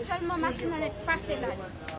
Seulement machine est passée là.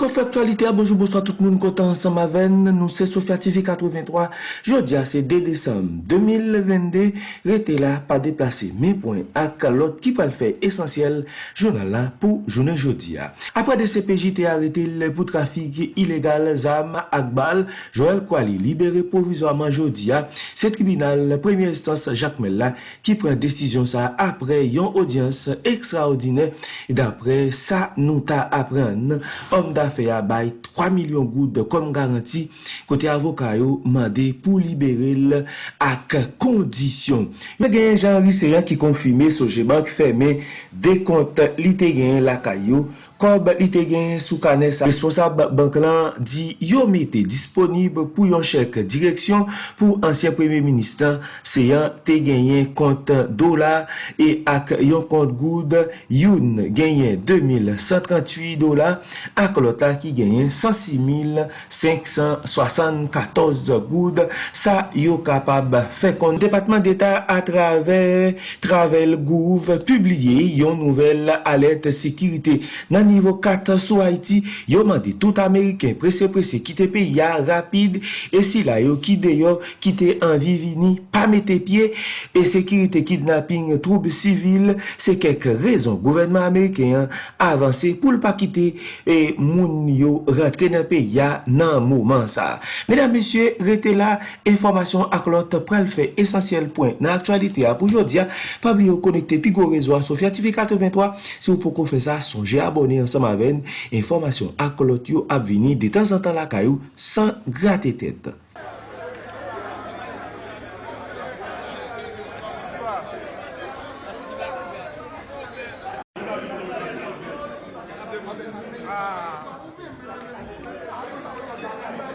Fok an faktualite a bonjou bonso a tout moun kontan ansan maven nou se Sofya TV 83 Jodi a se de Desem 2022 rete la pa deplase mi poin ak kalot ki pal fe esensyel jounal la pou jounen jodi a Apre de CPJ te arete le pou trafik ilegal Zam Akbal Joel Kouali libere provizwaman jodi a se tribunal premier instance Jacques Mella ki pren desisyon sa apre yon audyans ekstraordine dapre sa nou ta apren om da fe ya bay 3 milyon goud kom garanti kote avoka yo mande pou libere l ak kondisyon. Yon gen jan riseyan ki konfime soje bank ki ferme de kont li te gen lakay yo kob li te gen sou kane sa. Responsab bank lan di yo mette disponib pou yon chek direksyon pou ansyen premier ministan se yon te genyen kont dola e ak yon kont goud yon genyen 2138 dola ak lota ki genyen 106.574 goud sa yo kapab fe kon Depatman d'Etat a traver Travel Gouv publie yon nouvel alet sekirite nan nivou 4 sou Haiti, yo mande tout Ameriken prese prese kite pe ya rapide, e si la yo kide yo kite anvi vini, pa mette pie, e sekirite kidnapping troub sivil, se kek rezon gouvernement Ameriken avanse pou l pa kite e moun yo rentre nan pe ya nan mouman sa. Medan mesye, rete la, informasyon ak lot prel fe esensyel point nan aktualite a pou jodia, pabli yo konekte pi go rezo a Sofia TV 83, si ou pou kon fe sa, sonje abone ansam aven, informasyon akolot yo ap vini de tan san tan la kayou san grate tet.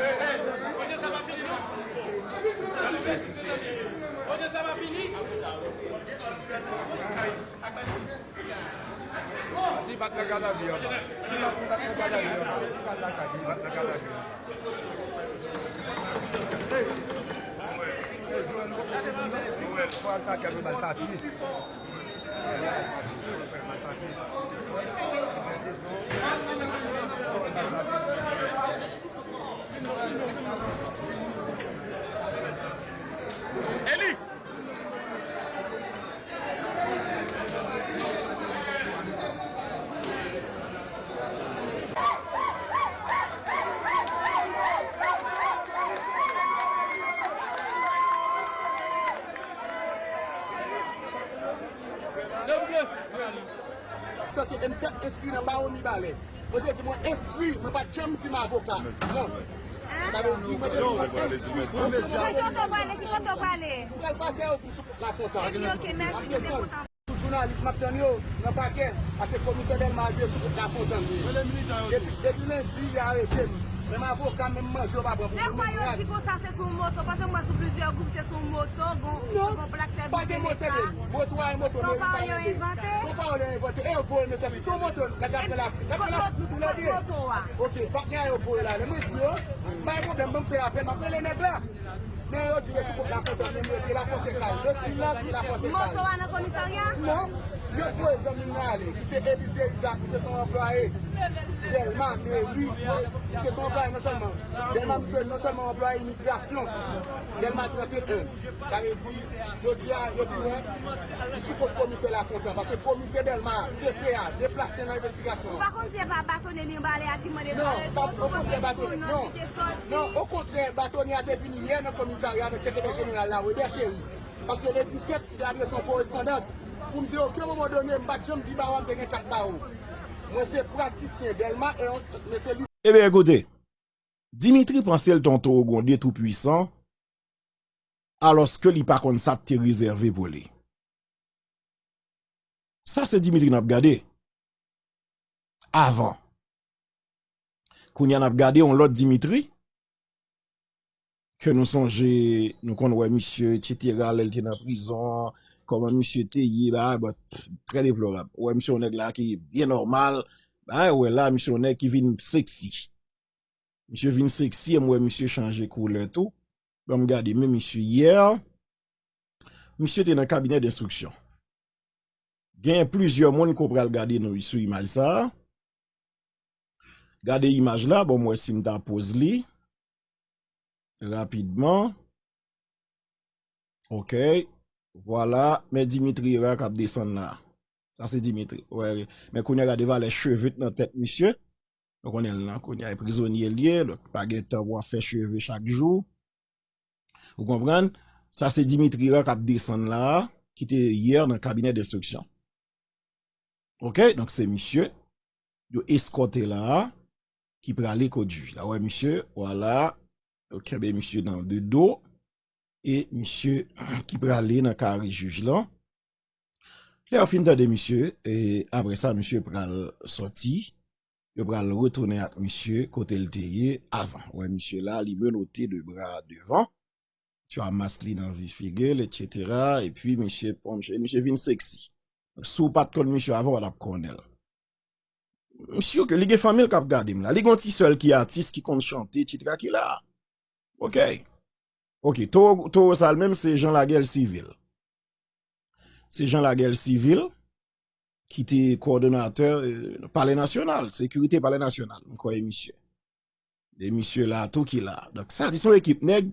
Hey, hey, bat nan gada vi yon nan. Si bat nan gada vi yon nan. Si bat nan gada vi yon nan. Hey! Hey, jwen nou pou nou nou. Pou an tak yon nan sa ti. Pou an tak yon nan sa ti. mwen fèk eskri nan baron mi bale. Mwen te di mwen eskri, mwen pa jom ti mwen avoka. Non. Mwen te di mwen eskri. Mwen te wale, ki kote wale. Mwen pa kè ou fousou la fontan. Ok, mersi, mwen te kontan. Tout jounalist map ten yo, mwen pa kè, ase komise belman diye sou kote la fontan. Depi lendi, yare tem. Mèm avokan, mèm manjou pa pran pou mèm mèm. Lè kwa yo si kon sa se sou moto, pasè mwen sou plizye goup se sou moto, gon plak se bouke lè ta. Moto a yon moto. Son pa yon inventè? Son pa yon inventè. E yo pou yon mè. Son moto la gade la fri. La gade la fri nou tou la. Kote moto wa? Ok, pak nyan yo pou yon la. Lè mè di yo, mè yon problem mè mpe apè, mè apè lè neg la. Mè yo di de sou la fote, mè mè la fose kal. Le silans la fose kal. Moto wa nan komisaryan? Non. Yo pou e zon mè ale, ki se Elize Isaac, ki se son employe. Delman, oui, se son employe non selman. Delman non selman employe imigrasyon. Delman trate un. Kame di, jodi a, yo pi mwen, disi pou komise la fontan. Pase komise Delman, se pe a, deplase nan investigasyon. Par kon se pa batone li mbale ati mwene mbale, non, ou kon se batone, non, non, ou kontre batone ate pini ye nan komisaryan, nan sekretary general la, ou de cheri. Pase le 17, la de son korespondans, pou mse okyo mwen mwen donen, mbat jom di ba wam dene kat ba ou. Mwen se pratisyen delman, mwen se... Ebe, ekote, Dimitri Pansel tonto Ogonde tout puisan, alos ke li pa kon sa te rezerve vole. Sa se Dimitri nap gade. Avan. Koun yan ap gade, on lot Dimitri, ke nou sonje, nou kon wè misye, tjetera, lèl te nan prizon, koman msye te yi ba, ba pre deplorab. Ouè msye onèk la ki bien normal, ba ouè la msye onèk ki vin seksi. Msye vin seksi, mwen msye chanje koule tou. Ba m gade, mwen msye yer, msye te nan kabinet d'instruksyon. Gen plizye moun ko pral gade nou sou imaj sa. Gade imaj la, bon mwen sim ta pose li. Rapidman. Ok. Voilà. Men Dimitri rak ap desan la. Sa se Dimitri. Men konye gade va le chevet nan tet monsye. Konye lan, konye prizonye liye. Pa gen ta wap fe chevet chak jou. Ou kompran? Sa se Dimitri rak ap desan la. Ki te yer nan kabinet d'instruksyon. Ok, donk se misye, yo eskote la, ki prale kou juj la. Ouè misye, wala, yo kebe misye nan de do, E msye ki prale nan kari juj lan. Le an fin tan de msye, e apre sa msye prale soti, yo prale retourne at msye kote l teye avan. Ouè msye la li menote de bra devan, tu amas li nan vi figel, etc. E pi msye pon msye, vin seksi. Sou pat kon msye avan wad ap konel. Msye yo ke li gen famil kap gade m la, li gonti sol ki atis, ki kon chante, etc. ki la. Ok. Ok, to sal menm se jan la gel sivil. Se jan la gel sivil ki te koordinateur euh, pale nasyonal. Sekurite pale nasyonal. Mkoye misyo. De misyo la, to ki la. Dok sa di son ekip neg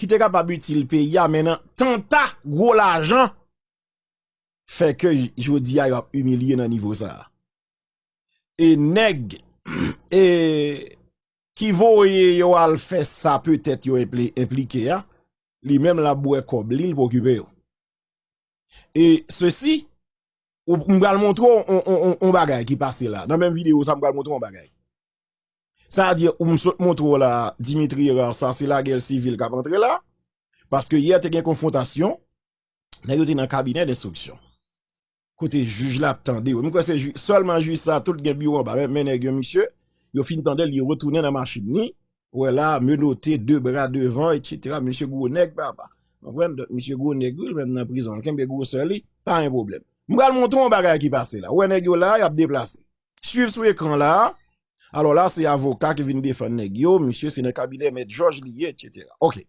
ki te kap abutil pe ya menan tenta gwo la jan Fè ke jodi a yo ap umilye nan nivou sa. E neg, ki voye yo al fè sa, pwetèt yo implike ya, li mèm la bouè kob, li l pou okupè yo. E se si, mbral montrou on bagay ki pase la. Nan mèm video sa mbral montrou on bagay. Sa a di, mbral montrou la Dimitri sa se la gel sivil kap antre la, paske yè te gen konfrontasyon, nan yo te nan kabinet d'instruksyon. kote juj la ap tende yo. Mwen kwa se solman juj sa, tout gen biyo ba men e gen misye, yo fin tende li retounen nan machin ni, wè la menote de bra devan, et cetera, misye gwo nek ba ba. Mwen kwen, misye gwo nek gwo, mwen nan prizon, kembe gwo soli, pa yon problem. Mwen kal monton bagay ki pase la, wè nek yo la, yap deplase. Suiv sou ekran la, alo la se avoka ki vin defan nek yo, misye se ne kabine met George Liye, et cetera. Ok.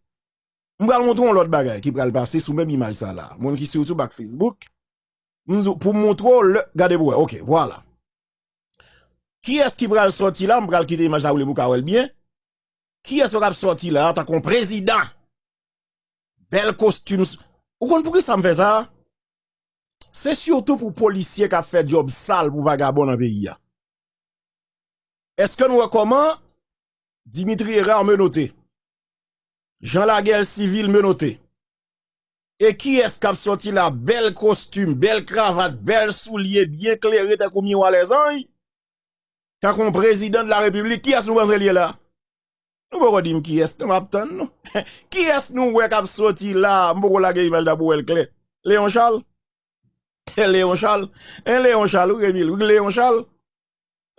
Mwen kal monton lout bagay ki pral pase sou men imaj sa la. Mwen ki se yotou bak Facebook, pou mwotro, gade bouwe, ok, wala. Ki es ki pral sorti la, mpral kite imaj la ou le mou kawel bien, ki es wak sorti la, ta kon prezident, bel kostume, ou kon pou ki sa mfe sa? Se surtout pou polisye ka fe job sal pou vagabon nan peyi ya. Eske nou wakoman, Dimitri Erar menote, Jean Laguerre Civil menote, E ki eskap soti la bel kostume, bel kravat, bel souliye, bien kleri te koumi wale zanj? Kakon prezident de la republik, ki es nou wazre liye la? Nou wak wadim ki es, te map ton nou? Ki es nou wak ap soti la, mbou wala ge imaj da pou el kle? Leon Charles? Charles? En Leon Charles, ou Emile, ou Leon Charles?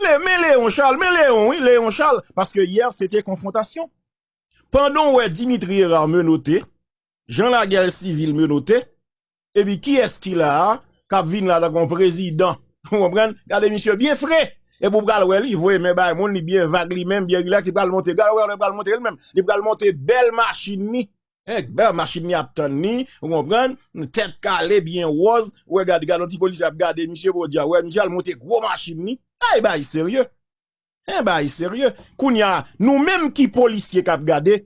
Le, men Leon Charles, men Leon, oui, Leon Charles. Paske yer, sete konfrontasyon. Pendon wè Dimitri Erar menote, Jean Laguerre Civil menote, ebi ki eski la, kap vin la da kon prezident, gade misyo bien fre, e pou pral li, vwe men bay moun li bien vag li men, bien relax, li pral monte, gade wè li pral monte el men, li pral monte bel machin ni, bel machin ni ap ni, tèt kalè bien woz, wè gade gade, an ti polisi ap gade, misyo pou diya, wè misyo al monte gwo machin ni, ay bay serye, ay bay serye, koun ya nou menm ki polisi kap gade,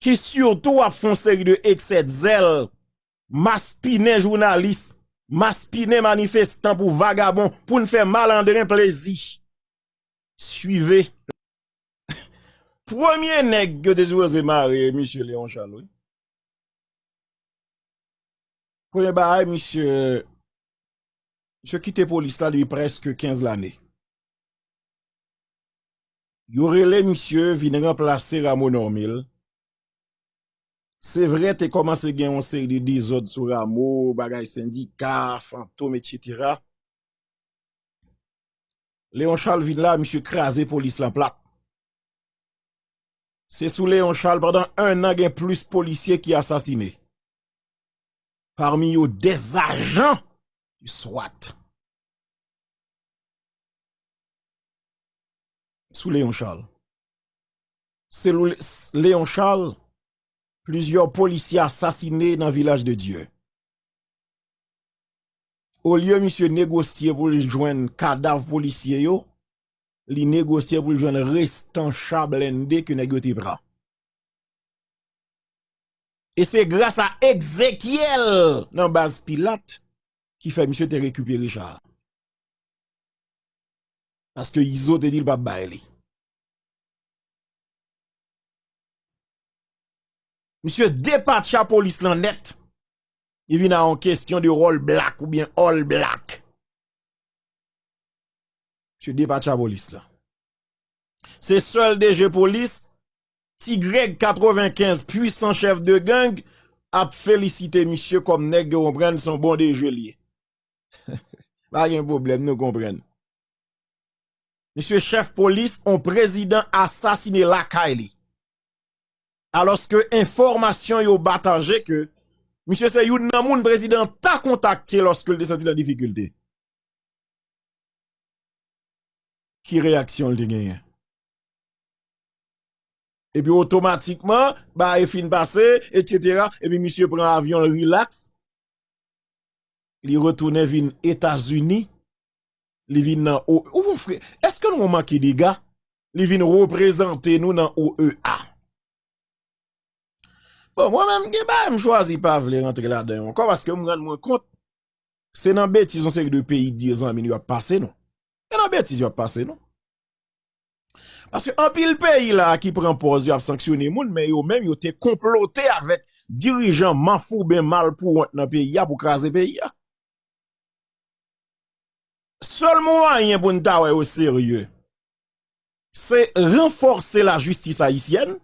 ki surtout ap fon seri de ekset zel, maspine jounalist, maspine manifestant pou vagabon, pou nfe malandren plezi. Suive. Premier neg ge de zwo zemare, M. Léon Charles. Kwenye ba ay, M. M. kite polis la li preske 15 l ane. Yorele M. vine remplase Ramon Ormil, Se vre te komanse gen yon seri de dizod sou ramo, bagay syndika, fantom, etc. Leon Charles vide la, msye krasi polis la plak. Se sou Leon Charles, badan un nan gen plus polisye ki asasine. Parmi yo des ajan, yu swat. Sou Leon Charles. Se Leon Charles, plusieurs policiers assassinés dans le village de Dieu. Au lieu, monsieur, négocier pour joindre cadavre policier, yo, li négocier pour joindre restant chablende que négocier bras. Et c'est grâce à Ezekiel dans base Pilate qui fait monsieur te récupérer Richard. Parce que Iso te dit pas Monsieur dépatche la police lan net. Il vient en question de rôle black ou bien all black. Monsieur dépatche la police là. C'est seul DG police, Tigreg 95, puissant chef de gang, a félicité monsieur comme nèg comprendre son bon DG lié. Pas de problème, nous comprenons. Monsieur chef police, un président assassiné la Kylie alors que information yo batangé que monsieur c'est président t'a contacté lorsque il senti la difficulté. Qui réaction le gagné? Et puis automatiquement, bah, il fin passé, etc. Et puis monsieur prend avion relax. Il retourne vin États-Unis. Il vient dans OEA. Est-ce que nous manquons des gars? Il vient représenter nous dans OEA. Bon, moi-même, je choisi pas vouloir rentrer là-dedans encore parce que je me rends compte, c'est dans bêtise, on sait que deux pays 10 ans, il va passer, non? C'est dans bêtise, il va passer, non? Parce que un pile pays là qui prend pause, il a sanctionné moun, mais yo même yo te comploté avec dirigeants manfou ben mal pour dans pays pour craser pays. Seul moyen pour nous au sérieux, c'est renforcer la justice haïtienne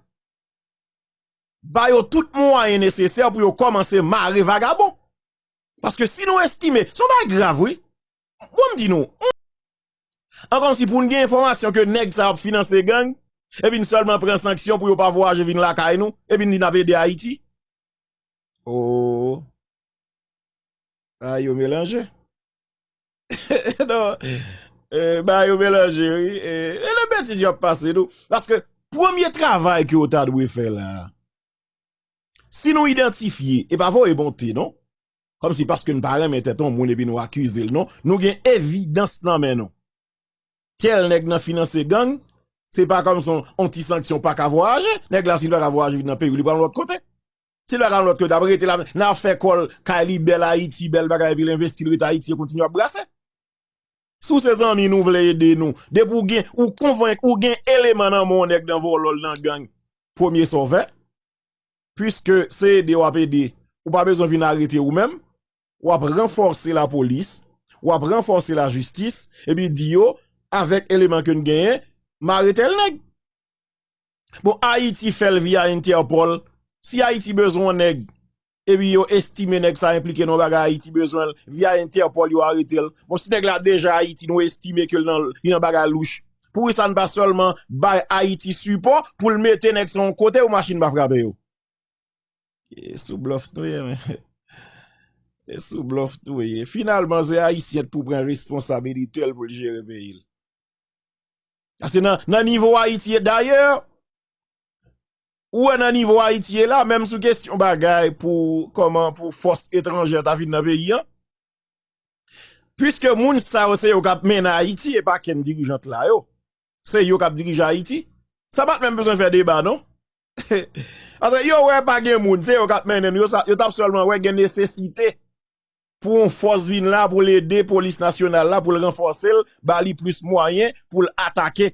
ba yo tout moyen nécessaire pour yo commencer marrer vagabond. Parce que si nous estimons, c'est pas grave, oui. Bon, dit nous. Encore si pour une information que nèg ça a financé gang, et puis seulement prend sanction pour yo pas voyager vin la caille nous, et puis n'a de Haïti. Oh. Ah, yo mélange. non. Euh, bah, yo mélange, oui. Et, le bêtise yo passé nous. Parce que, premier travail que t'a dû faire là, si nous identifions, et pas vous bonté, non? Comme si parce que nous parlons, mais ton moun et nous accuser, non? Nous avons évidence dans mais non? Tel nèg nan finance gang, c'est pas comme son anti-sanction pas qu'à voyager, nèg la s'il va voyager dans pays, il va l'autre côté. S'il va l'autre côté, d'abord, il n'a fait quoi, Kali, bel Haïti, bel bagay, puis l'investir Haïti, continue à brasser. Sous ces amis, nous voulons aider nous. De pour ou convaincre, ou gain élément dans mon nèg dans vol dans gang. Premier sauvé puisque c'est des WAPD, ou pas besoin de arrêter ou même, ou renforcer la police, ou renforcer la justice, et puis dire, avec élément que nous gagnons, m'arrêter le. Bon, Haïti fait via Interpol, si Haïti besoin nèg, et puis yo estime nèg ça implique non baga Haïti besoin via Interpol yo arrêter. Bon, si nèg là déjà Haïti nous estime que dans dans baga louche. Pour ça ne pas seulement bay Haïti support pour le mettre son côté ou machine va frapper. E sou blof tou ye men. E sou blof tou ye. Finalman, ze a isyet pou pren responsabilite el pou li jere pe il. Ase nan nivou Haiti e d'ayor, ou nan nivou Haiti e la, menm sou kestyon bagay pou fos etranjè ta vide nan peyi an, pwiske moun sa ou se yo kap men na Haiti, e pa ken dirijant la yo, se yo kap dirija Haiti, sa bat menm bezon fè deba, non? Ase yo wè pa gen moun, se yo kat menen, yo tap solman wè gen nesesite pou yon fos vin la pou l'ede polis nasyonal la pou l'renforse l, ba li plus mwayen pou l'atake.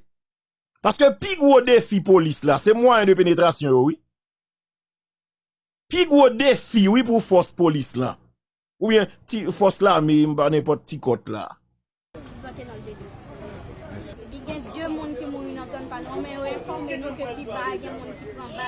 Paske pi gwo defi polis la, se mwayen de penetrasyon yo, wè. Pi gwo defi wè pou fos polis la. Ou bien, mi mba nepot ti kot la. Di gen dye moun ki moun yon zon panon, men yo informe nou ke pi ba gen moun ki pran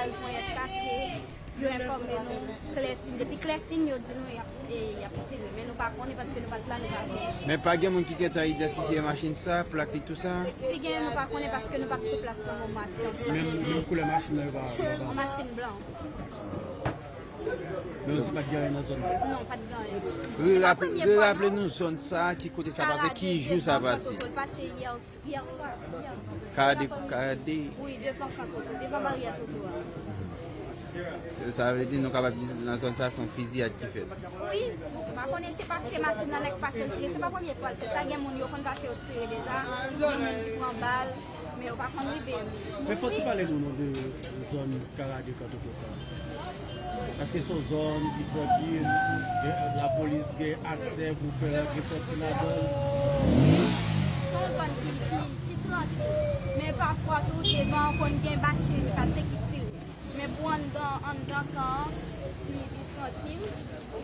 bal pou yon kase, Yo informe nou, klesin. Depi klesin yo di nou yon e, ptire, men nou pa koni paske nou pat la nou pa koni. Men pa gen moun ki ket a identifiye machin sa, plak li tout sa? Si gen nou pa koni paske nou pa kse plas nan moun machin. Men moun kou le machin nou yon Moun Machin blan. Men ou ti pat gare nan zon? Non, non pat gare. Re rappele nou zon sa, ki kote sa pase, ki jou sa pase? Pase yer soar. Karade? Karade? Oui, devan kakoko, devan bariya tokowa. Sa vle di nou kapap di nan zon ta son fizi at ki fet? Oui, ma konen se pase machin nan lek pase otire, se pa pwemye fwa lte. Sa gen moun yo kon pase otire deja, gen moun ki pran bal, men yo pa kon rive. Men fwa ti pale nou nou de zon karade kato kosa? Paske son zon ki prodil, e, la polis gen akse pou fè la repoti la don? Son zon ki prodil, men pafwa tou devan kon gen bache ni kase ki ti. Men pou an dan an dan kan, ni bi prodil.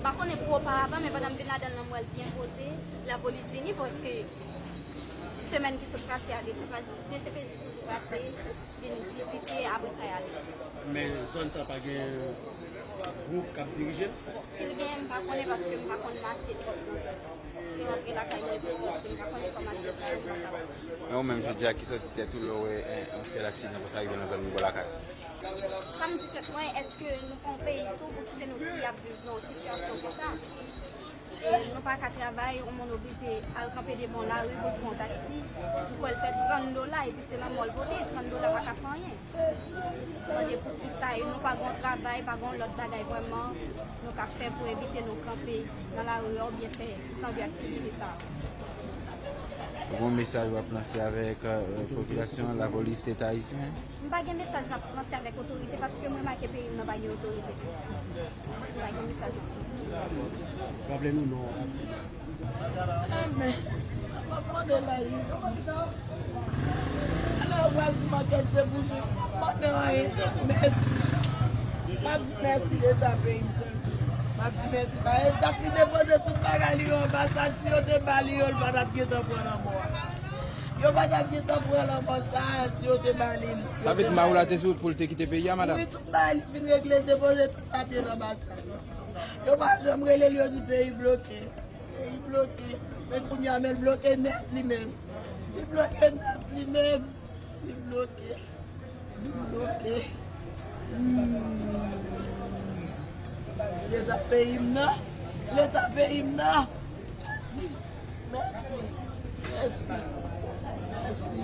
Bakon e pou oparavan, men padam bin la dan lan mwel bien pose, la polis geni poske semen ki sou prase a DCPJ toujou prase, gen vizite apre sa yale. Men zon sa pa gen... Group kap dirije? Silvien, mpa konen paske mpa konen mache trok nan zon. Se rentre la kanyen pou soti, mpa konen kon mache sa yon mpa konen. Ou menm jodi a ki soti te tou lou e an tel aksid nan pou sa yon nan zon mbo la kak? Sam di se twen, eske nou kon peyi tou pou ki se nou ki ap viv nan situasyon potan? E nou pa ka travay, ou moun oblije al kampe de bon la ou pou fon taksi, pou el fet 30 dola e pi se nan mol vote, 30 dola pa ka fanyen. Mwen de pou ki sa e, nou pa gon trabay, pa gon lot bagay vweman, nou ka fè pou evite nou kampe nan la ou yo bien fè, san bi aktivive sa. Bon mesaj wap lansi avèk populasyon, la polis te ta isyen? Mpa gen mesaj wap lansi avèk otorite, paske mwen ma kepe yon nan bagye otorite. Mpa gen mesaj wap lansi. Pable nou nou. Ame, wap wade la isyen. wèl di maket se boujou. Mwen nan e, mersi. Mwen di mersi de ta pe im se. Mwen di mersi. Mwen e tak li depose tout bagan li yo. Basak si yo te bali yo, l pa tap ki te pwè nan mwen. Yo pa tap ki te pwè nan mwen sa, si yo te bali li. Sa pe di ma ou la te soud pou l te ki te pe ya, madame? Oui, tout bali fin regle depose tout tapye nan basak. Yo pa jomre le li yo di pe yi bloke. Pe yi bloke. Men pou nye amel bloke net li men. Li bloke net li men. Me bloqueia. Me bloqueia. Leta peyimna. Leta peyimna. Mersi. Mersi. Mersi.